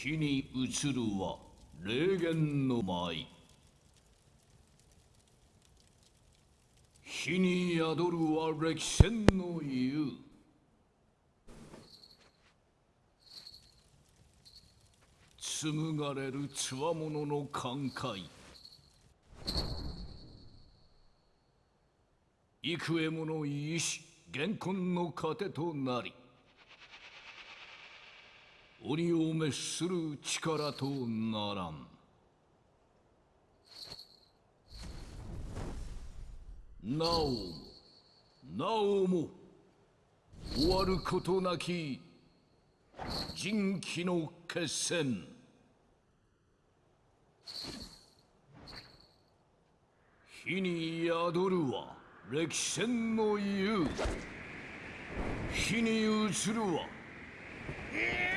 火に移るは霊言の舞。火に宿るは歴戦の湯紡がれるつわものの感慨幾重もの意志現今の糧となり。鬼を滅する力とならん。なおもなおも終わることなき人気の決戦。火に宿るは歴戦の湯火に移るは少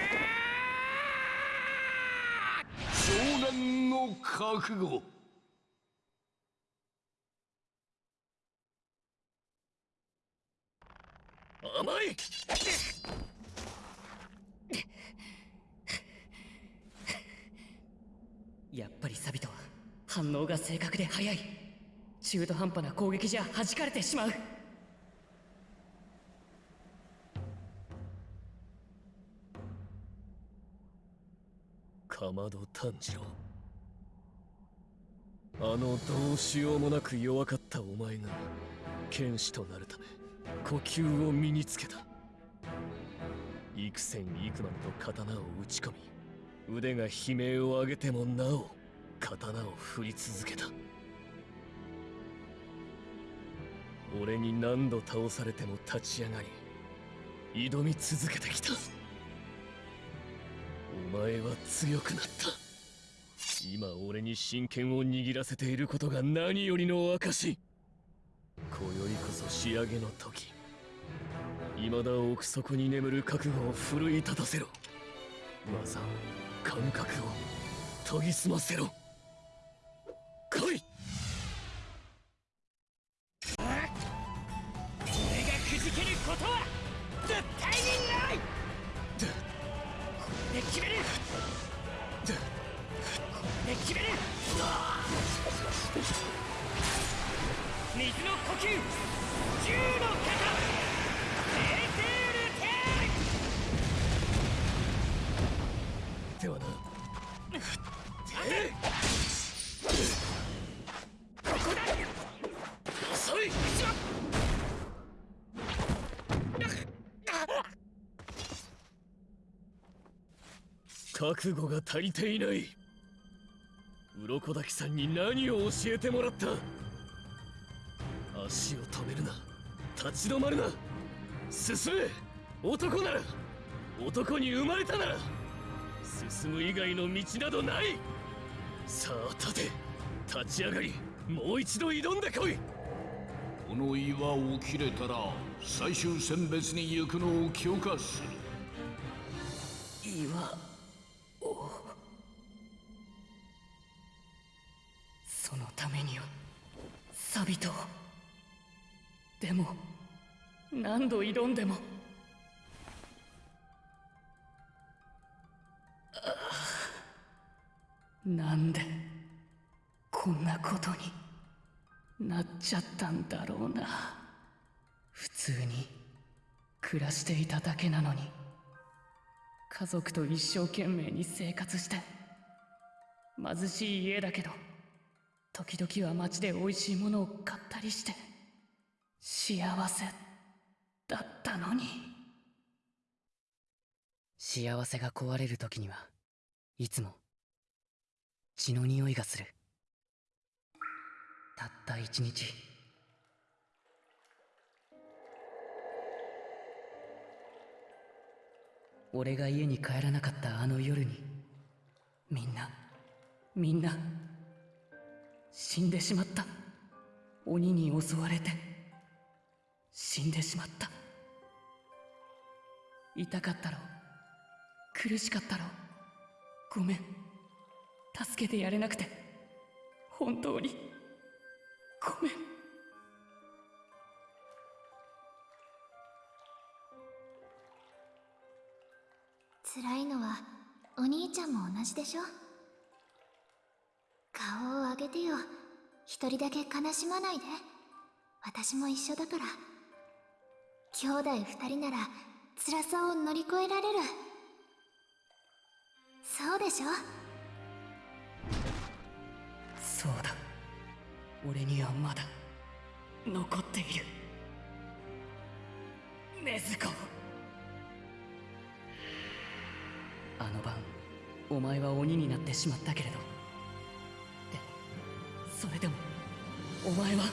の覚悟。甘い。やっぱりサビトは反応が正確で速い。中途半端な攻撃じゃ弾かれてしまう。かまど炭治郎。あのどうしようもなく弱かったお前が剣士となるため呼吸を身につけた。幾千幾万と刀を打ち込み腕が悲鳴を上げてもなお刀を振り続けた。俺に何度倒されても立ち上がり挑み続けてきた。お前は強くなった。今俺に真剣を握らせていることが何よりの証今宵こそ仕上げの時。未だ奥底に眠る覚悟を奮い立たせろ。技感覚を研ぎ澄ませろ。来い!の呼吸銃の型エーテールテではなここだ遅い覚悟が足りていない。鱗滝さんに何を教えてもらった？足を止めるな。立ち止まるな。進め。男なら。男に生まれたなら。進む以外の道などない。さあ立て。立ち上がり。もう一度挑んでこい。この岩を切れたら最終選別に行くのを許可する。岩を。そのためにはサビトをでも何度挑んでも。なんでこんなことになっちゃったんだろうな。普通に暮らしていただけなのに。家族と一生懸命に生活して貧しい家だけど時々は街で美味しいものを買ったりして。幸せだったのに。幸せが壊れる時にはいつも血の匂いがする。たった一日。俺が家に帰らなかったあの夜にみんなみんな死んでしまった。鬼に襲われて。死んでしまった。痛かったろう。苦しかったろう。ごめん。助けてやれなくて。本当に。ごめん。辛いのはお兄ちゃんも同じでしょ？顔を上げてよ。一人だけ悲しまないで。私も一緒だから。兄弟二人なら辛さを乗り越えられる。そうでしょ？そうだ。俺にはまだ残っている。禰豆子。あの晩お前は鬼になってしまったけれど。それでもお前は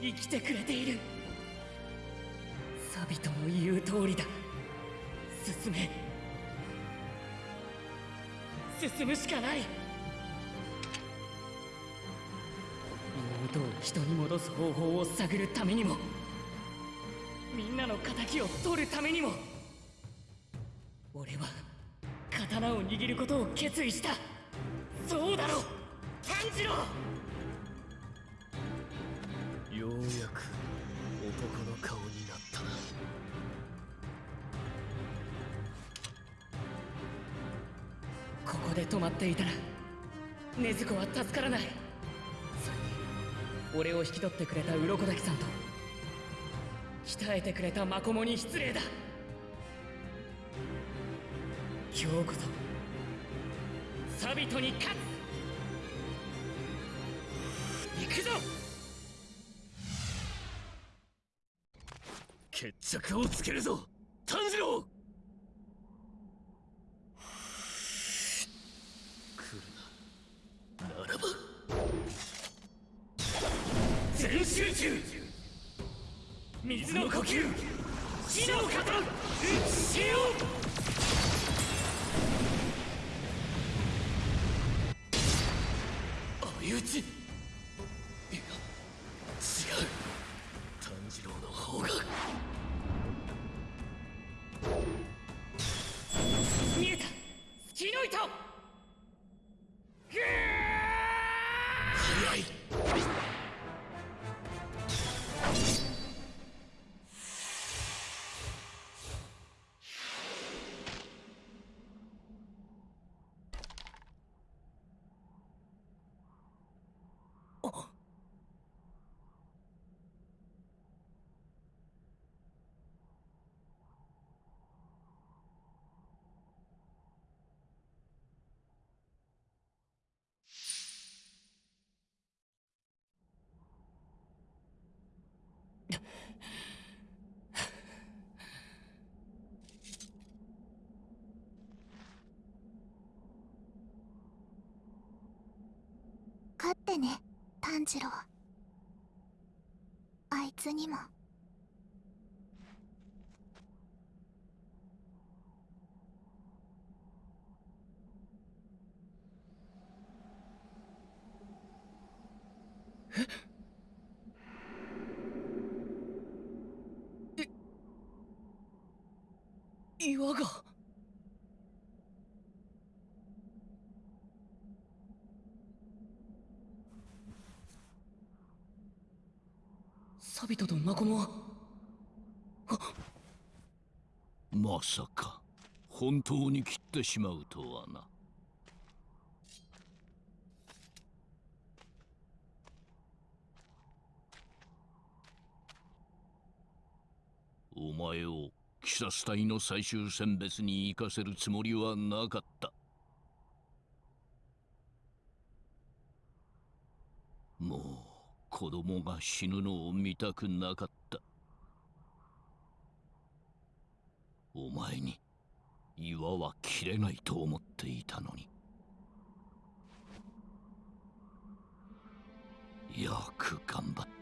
生きてくれている。サビトの言う通りだ。進め。進むしかない。妹を人に戻す方法を探るためにも。みんなの敵を取るためにも。俺は刀を握ることを決意した。そうだろ炭治郎！こで止まっていたら禰豆子は助からない。それに俺を引き取ってくれた鱗滝さんと鍛えてくれたマコモに失礼だ。今日こそサビトに勝つ。行くぞ。決着をつけるぞ炭治郎来るなならば全集中水の呼吸。死の型。打ち勝ってね炭治郎。あいつにも。え？岩が。サビトとマコモはまさか本当に切ってしまうとはな。お前を鬼殺隊の最終選別に行かせるつもりはなかった。もう子供が死ぬのを見たくなかった。お前に岩は切れないと思っていたのに。よく頑張った。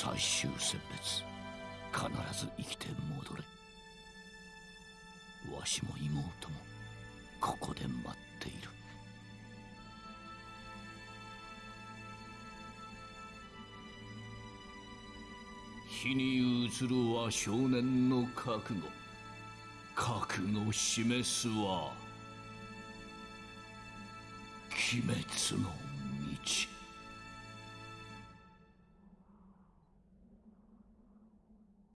最終選別。必ず生きて戻れ。わしも妹もここで待っている。火に映るは少年の覚悟。覚悟示すは鬼滅の